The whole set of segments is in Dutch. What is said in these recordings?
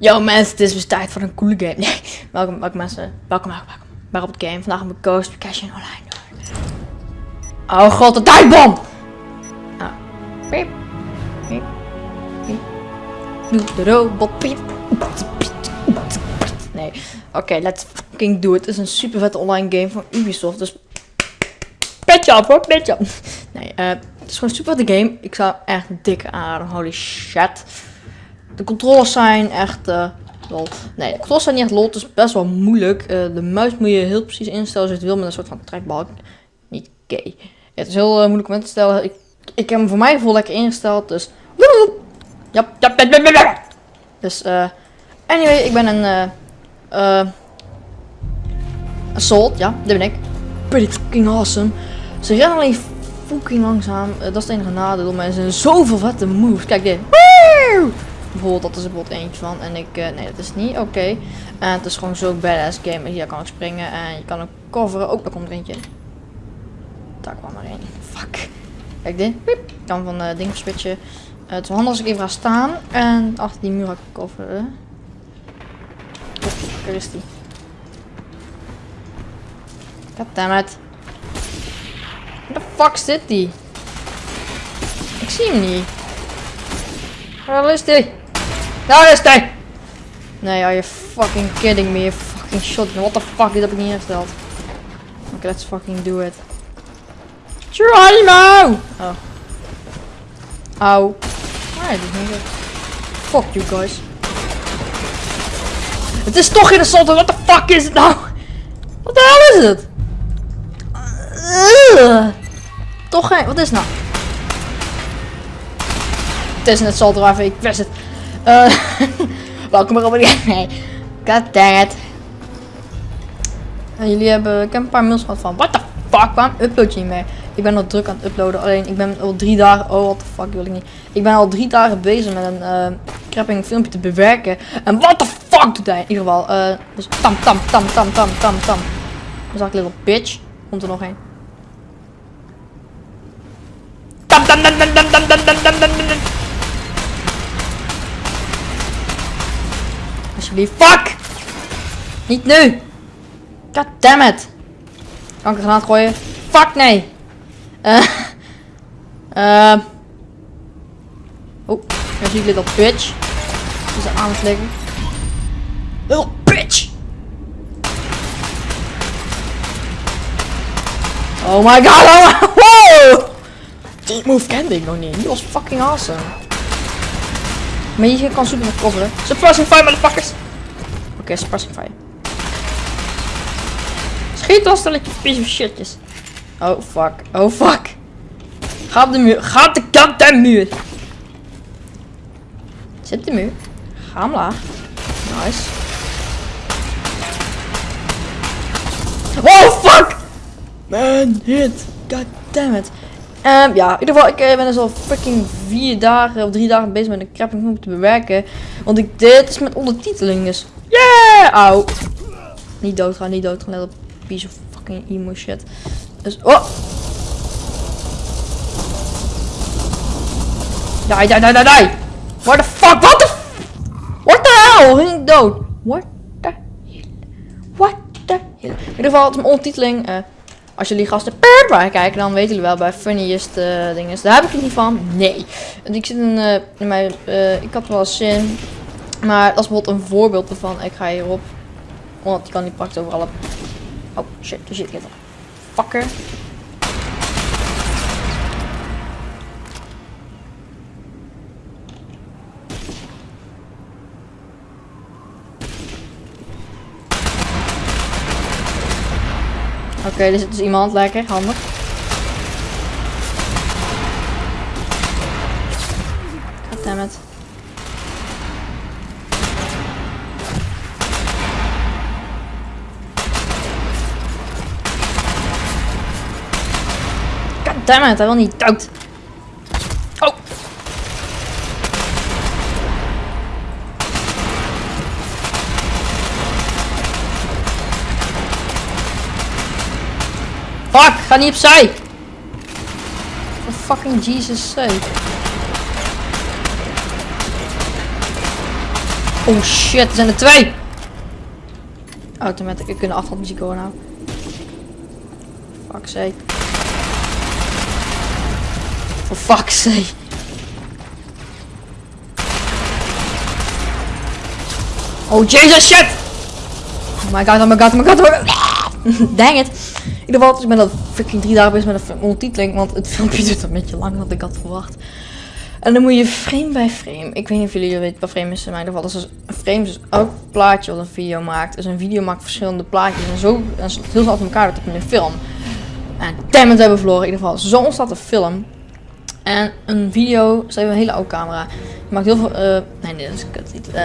Yo mensen, het is weer tijd voor een coole game. Welkom, welkom mensen. Welkom, welkom, welkom. Bij op het game. Vandaag we Ghost Cash in online. Oh god, de tijdbom! Ah. Piep. Piep. Piep. Doe de robot piep. Nee. Oké, let's fucking do it. Het is een super vette online game van Ubisoft. Dus petje op hoor, petje op. Nee, eh, het is gewoon super vette game. Ik zou echt dik aan. Holy shit. De controles zijn echt uh, lol. Nee, de controles zijn niet echt lol. Het is best wel moeilijk. Uh, de muis moet je heel precies instellen als je het wil met een soort van trekbalk. Niet gay. Het is heel uh, moeilijk om in te stellen. Ik, ik heb hem voor mijn gevoel lekker ingesteld. Dus. Ja, ja, ja, Dus, eh. anyway, ik ben een. eh. Assault, ja, dit ben ik. Pretty fucking awesome. Ze rennen alleen fucking langzaam. dat is het enige nadeel. Maar er zijn zoveel vette moves. Kijk dit. Bijvoorbeeld, dat is er bijvoorbeeld eentje van. En ik, uh, nee, dat is niet oké. En het is gewoon zo'n badass game. Hier kan ik springen en je kan ook coveren. Ook, daar komt er eentje. Daar kwam er een. Fuck. Kijk dit. Ik kan van uh, ding switchen. Uh, het is handig als ik even ga staan. En achter die muur ga ik coveren. Oh, daar is die. Goddammit. Waar de fuck zit die? Ik zie hem niet. Waar is die? Daar is hij! Nee, are you fucking kidding me? You fucking shotgun. What the fuck? Dit heb ik niet ingesteld. Oké, okay, let's fucking do it. Geronimo! Oh. Auw. Nee, dit is niet goed. Fuck you guys. Het is toch geen assault. What the fuck is het nou? Wat de hel is het? Uh, toch geen... Wat is het nou? Het is een assault rifle. Ik wist het. Uh, welkom bij Robert Nee. God dang it. En jullie hebben, ik heb een paar mails gehad van, what the fuck, waarom upload je niet meer? Ik ben al druk aan het uploaden, alleen ik ben al drie dagen, oh what the fuck wil ik niet. Ik ben al drie dagen bezig met een uh, crapping filmpje te bewerken. En what the fuck doet hij in ieder geval. Uh, dus tam tam tam tam tam tam tam. Dan zag ik little bitch. Komt er nog een. Tam tam tam tam tam tam tam tam tam tam Alsjeblieft. Fuck! Niet nu! God damn it! Kan ik een granaat gooien? Fuck nee! Eh. Uh. Oh, daar zie ik little bitch. Is aan het liggen. Little bitch! Oh my god! Oh, wow! Die move kende ik nog niet. Die was fucking awesome. Maar je kan super goed coveren. Suppressing fire, motherfuckers! Oké, okay, suppressing fire. Schiet als stelletje piece of shitjes. Oh fuck, oh fuck. Ga op de muur, ga op de goddamn muur. Zit de muur. Ga omlaag. Nice. Oh fuck! Man, hit. God damn it. Um, ja, in ieder geval, ik uh, ben dus al fucking vier dagen of drie dagen bezig met een crapping film te bewerken. Want ik dit is met ondertiteling, dus yeah! Auw. Niet doodgaan, niet doodgaan, let op piece of fucking emo shit. Dus, oh! Die, die, die, die, die! What the fuck? What the What the hell? Ging ik dood? What the hell? What the hell? In ieder geval, het is mijn ondertiteling. Uh, als jullie gasten per kijken, dan weten jullie wel bij funniest uh, dingen. Daar heb ik het niet van. Nee. Ik zit in, uh, in mijn. Uh, ik had wel zin. Maar dat is bijvoorbeeld een voorbeeld ervan. Ik ga hierop. Want je kan niet praktisch overal op. Oh shit, daar zit ik in. Fucker. Oké, okay, er zit dus iemand lekker, handig. Goddammit. Goddammit, hij wil niet dood. Fuck, ga niet opzij. For fucking Jesus sake. Oh shit, er zijn er twee! Automatic, ik kunnen afvalmuziek horen nou. Fuck sake. For fuck's sake. Oh Jesus shit! Oh my god, oh my god, oh my god, oh my god. Dang it. In ieder geval, ik ben dat freaking drie dagen bezig met een ondertiteling, want het filmpje duurt een beetje langer dan ik had verwacht. En dan moet je frame bij frame. Ik weet niet of jullie weten wat frame is in mijn geval. Dat is dus een frame dus elk plaatje wat een video maakt. Dus een video maakt verschillende plaatjes en zo en heel snel achter elkaar dat in een film. En damn it, hebben we verloren. In ieder geval, zo ontstaat een film. En een video, stel je een hele oude camera. Je maakt heel veel, uh, nee, nee, dat is kut niet. Uh,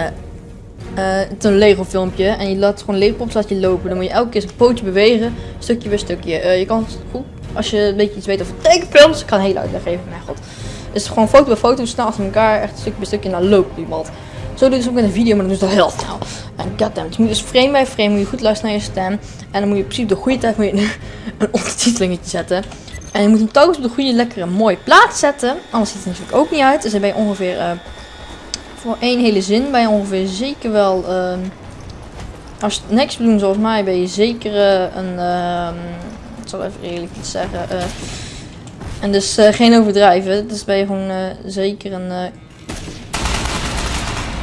uh, het is een Lego filmpje en je laat gewoon Lego laat je lopen. Dan moet je elke keer een pootje bewegen, stukje bij stukje. Uh, je kan goed, als je een beetje iets weet over tekenfilms, ik kan hele uitleg geven, mijn god. Is gewoon foto bij foto, snel achter elkaar, echt stukje bij stukje, naar loopt iemand. Zo doe je dus ook met een video, maar dan doe je heel snel. En goddamn, dus moet je dus frame bij frame, moet je goed luisteren naar je stem. En dan moet je in principe de goede tijd moet je een, een ondertitelingetje zetten. En je moet hem telkens op de goede, lekkere, mooie plaats zetten. Anders ziet het natuurlijk ook niet uit. Dus dan ben je ongeveer... Uh, voor één hele zin ben je ongeveer zeker wel... Uh, als je niks doen zoals mij, ben je zeker uh, een... Uh, ik zal even eerlijk iets zeggen. Uh, en dus uh, geen overdrijven. Dus ben je gewoon zeker een...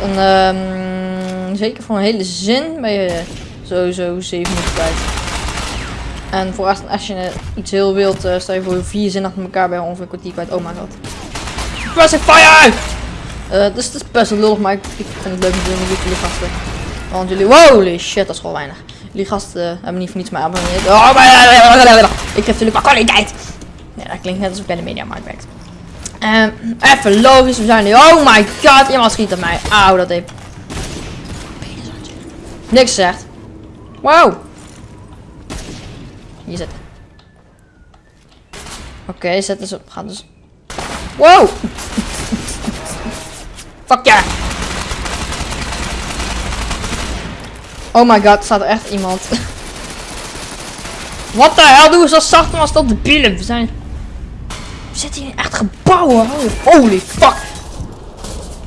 een um, zeker voor een hele zin ben je sowieso 7 minuten kwijt. En voor als, als je iets heel wilt, stel je voor vier zinnen achter elkaar bij ongeveer kwartier kwijt. Oh my god. Pressing fire! Uh, dus het is best wel lullig, maar ik, ik vind het leuk om te doen met jullie gasten. Want jullie, holy shit, dat is gewoon weinig. Jullie gasten hebben niet voor niets mij abonneerd. Oh, maar, ik geef jullie maar kwaliteit. Ja, dat klinkt net alsof ik bij de mediamarkt werkt. Um, even logisch, we zijn nu. Oh my god, iemand schiet op mij. Auw, dat heeft. Niks zegt. Wow. Hier zitten. Oké, okay, zet dus op. Ga dus. Wow! Fuck! Oh my god, staat er echt iemand. Wat de hel doen we zo zacht als dat de bielen? We zijn. We zitten hier echt gebouwen. Holy fuck.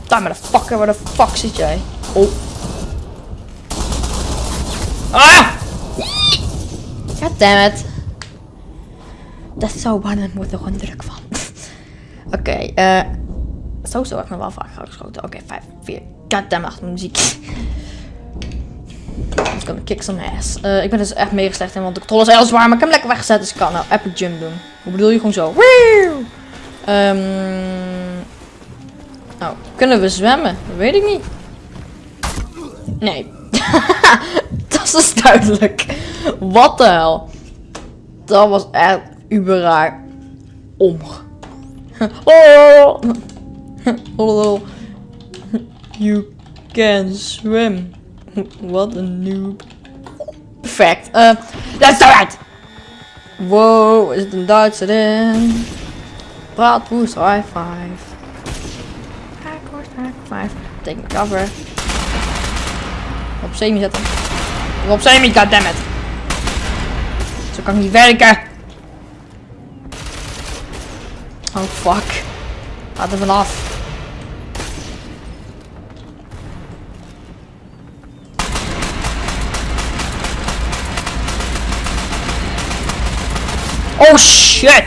Daar met de fucker, waar de fuck zit jij? Oh. Ah! God damn it. Dat zou bijna moeten gewoon druk van. Oké, uh, zo ik nog wel vaak geschoten. Oké, okay, 5, 4. God damn it, muziek. Let's go kick some ass. Uh, ik ben dus echt mega slecht in, want de controle is heel zwaar, maar ik heb hem lekker weggezet, dus ik kan nou epic jump doen. Hoe bedoel je gewoon zo? Um, nou, kunnen we zwemmen? Dat weet ik niet. Nee. dat is duidelijk. Wat de hel. Dat was echt uber raar. Om. oh. You can swim. Wat een noob. Perfect. Uh, do it! Wow, is het een Duitser in? Braadwoest, high five. High five. Take my cover. Op semi zetten. Op semi, goddammit. Zo kan ik niet werken. Oh fuck. Laat er vanaf. Oh shit!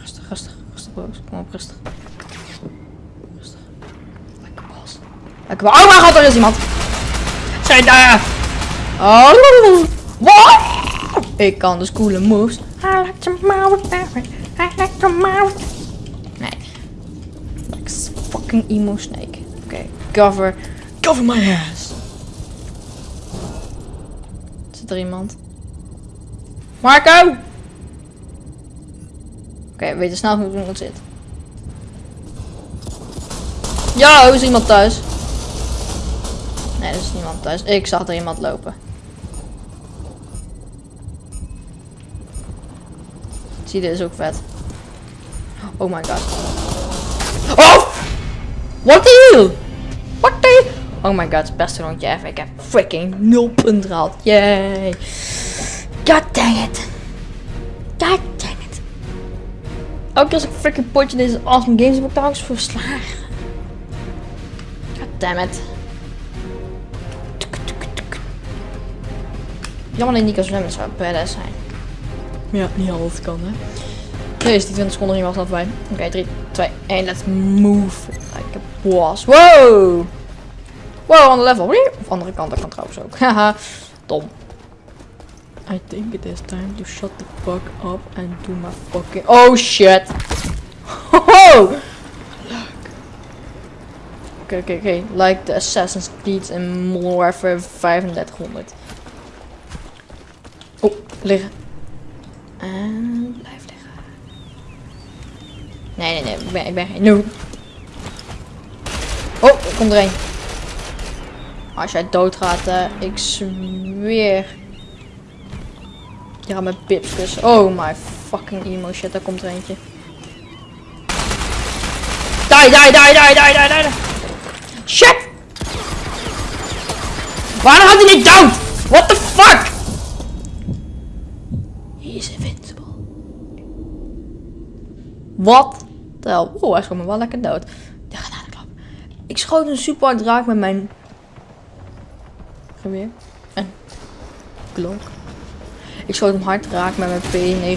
Rustig, rustig, rustig, boos. Kom op, rustig. Rustig. Lekker bos. Lekker bos. Oh mijn god, er is iemand! Zijn daar! Oh, wat? Ik kan dus coole moves. I like to mouth, I like to. Nee. Fucking emo snake. Oké, cover. Cover my ass. Zit er iemand? Marco! Oké, okay, we weten snel hoe iemand zit. Ja, is iemand thuis? Nee, er is niemand thuis. Ik zag er iemand lopen. Zie, dit is ook vet. Oh my god. Oh! What the hell? Oh my god, beste rondje even. Ik heb freaking 0 punten gehaald. Yay. God dang it. God dang it. elke keer als ik freaking potje deze awesome games heb ik ook eens voor verslagen. Goddammit. Jammer dat je niet kan zwemmen, zou badass zijn. Ja, niet altijd kan hè. Nee, is die 20 seconden niet was dat bij. Oké, 3, 2, 1, let's move. Like a boss. Wow! Wow, ander level. Of andere kant, dat kan trouwens ook. Haha, dom. I think it is time to shut the fuck up and do my fucking... Oh shit! Oh! Oké, oké, oké. Like the Assassin's Creed in Modern Warfare 3500. Oh, liggen. En blijf liggen. Nee, nee, nee. Ik ben, ik ben geen noob. Oh, er komt er een. Als jij doodgaat, uh, ik zweer. Ja, met pips Oh my fucking emo shit, daar komt er eentje. Die, die, die, die, die, die, die. Shit! Waarom had hij niet dood? What the fuck? He is invincible. Wat? Oh, hij schoot me wel lekker dood. De. Ik schoot een super hard raak met mijn geweer. En klok. Ik schoot hem hard raak met mijn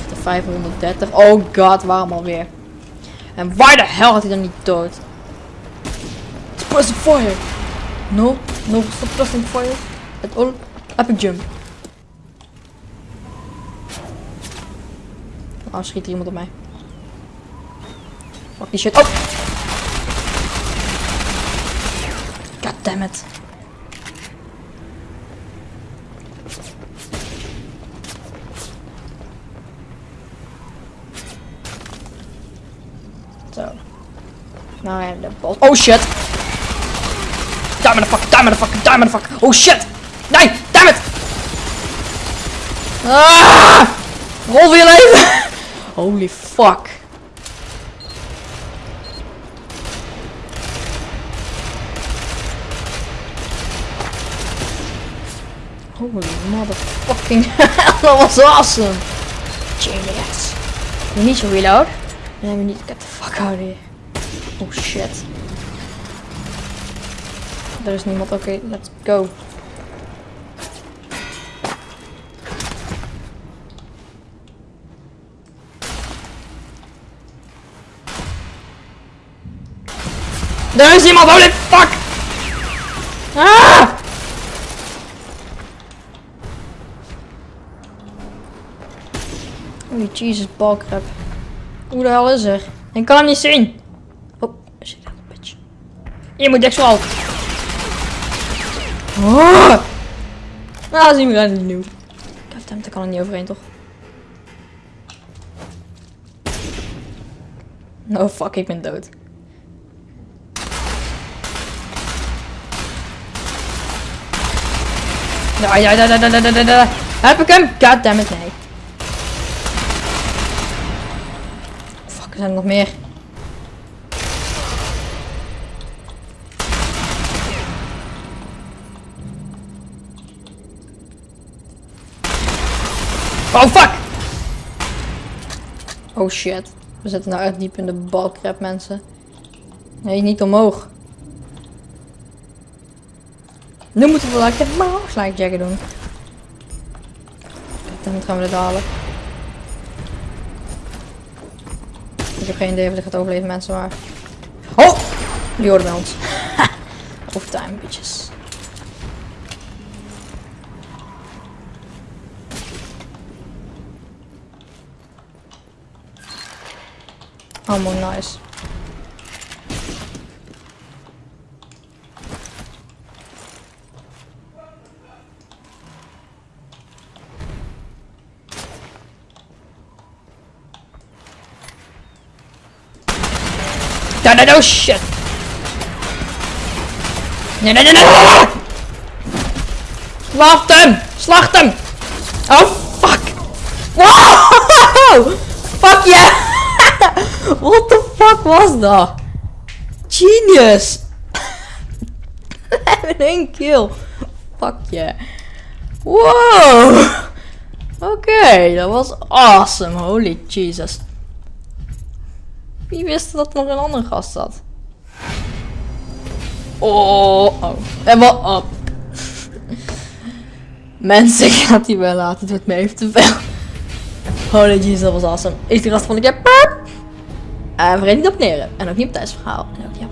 P90 530. Oh god, waarom alweer? En waar de hel had hij dan niet dood? Suppressing fire! No, no suppressing fire. At all. Epic jump. Oh, schiet iemand op mij. Fuck die shit. Oh! God damn it. Nou ja, de bos. Oh shit! Damn the fuck, damn the fuck, damn the fuck. Oh shit! Nee, damn it! Ah! Rol weer leven! Holy fuck. Holy motherfucking hell, dat was awesome! Genius. Niet zo reload. Nee, we niet. Get the fuck out of here. Oh shit. Er is niemand. Oké, okay, let's go. Er is iemand, holy fuck! Ah! Holy Jesus, balkrap. Hoe de hel is er? Ik kan hem niet zien. Je moet deksel al. Oh. Ah, zien we niet nieuw. Goddammit, daar kan er niet overheen toch? Oh fuck, ik ben dood. Ja, ja, ja, ja, ja, ja, ja. Heb ik hem? Goddammit, nee. Er zijn nog meer. Oh fuck! Oh shit. We zitten nou echt diep in de balkrap mensen. Nee, niet omhoog. Nu moeten we like de mouse doen. Dan gaan we dit halen. Ik heb geen idee of ik gaat overleven mensen maar. Oh! Die hoorden bij ons. Overtime bitches. Allemaal nice. No, no, shit! Nee, nee, nee! Slacht hem! Slacht hem! Oh, fuck! Wow! Fuck yeah! What the fuck was dat? Genius! We hebben één kill. Fuck yeah. Wow! Oké, dat was awesome. Holy Jesus. Wie wist dat er nog een andere gast zat? Oh, oh. En wat op. Mensen, ik ga het hier wel laten. Het wordt me even te veel. Holy Jesus, dat was awesome. Ik gast van de keer. En vergeet niet te abonneren. En ook niet op thuisverhaal. En ook niet